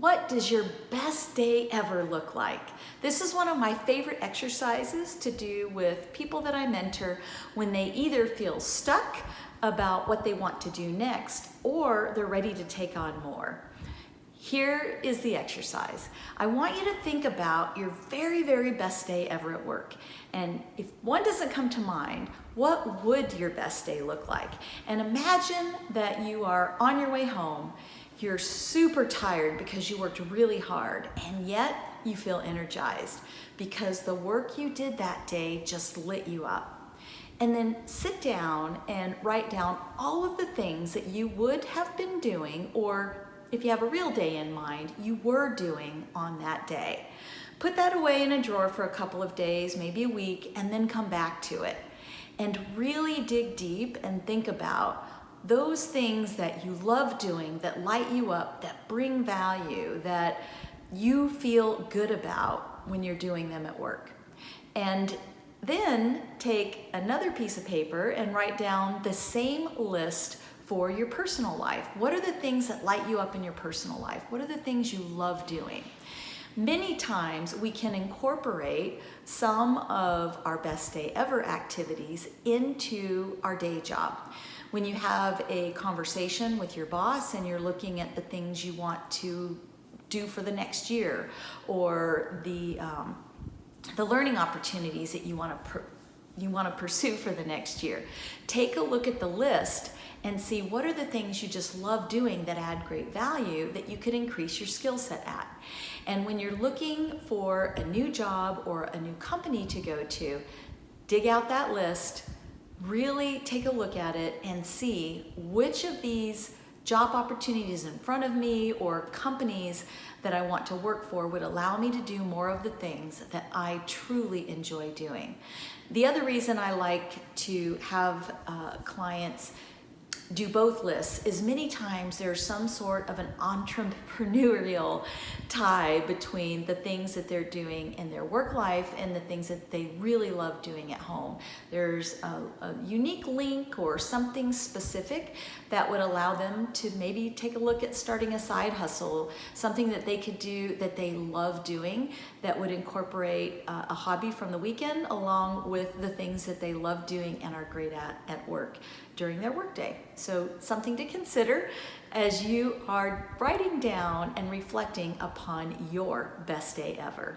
What does your best day ever look like? This is one of my favorite exercises to do with people that I mentor when they either feel stuck about what they want to do next or they're ready to take on more. Here is the exercise. I want you to think about your very, very best day ever at work. And if one doesn't come to mind, what would your best day look like? And imagine that you are on your way home you're super tired because you worked really hard and yet you feel energized because the work you did that day just lit you up. And then sit down and write down all of the things that you would have been doing or if you have a real day in mind, you were doing on that day. Put that away in a drawer for a couple of days, maybe a week, and then come back to it. And really dig deep and think about those things that you love doing, that light you up, that bring value, that you feel good about when you're doing them at work. And then take another piece of paper and write down the same list for your personal life. What are the things that light you up in your personal life? What are the things you love doing? Many times we can incorporate some of our best day ever activities into our day job. When you have a conversation with your boss and you're looking at the things you want to do for the next year or the, um, the learning opportunities that you want to you want to pursue for the next year. Take a look at the list and see what are the things you just love doing that add great value that you could increase your skill set at. And when you're looking for a new job or a new company to go to, dig out that list, really take a look at it and see which of these job opportunities in front of me or companies that I want to work for would allow me to do more of the things that I truly enjoy doing. The other reason I like to have uh, clients do both lists is many times there's some sort of an entrepreneurial tie between the things that they're doing in their work life and the things that they really love doing at home. There's a, a unique link or something specific that would allow them to maybe take a look at starting a side hustle, something that they could do that they love doing that would incorporate uh, a hobby from the weekend along with the things that they love doing and are great at at work during their workday. So something to consider as you are writing down and reflecting upon your best day ever.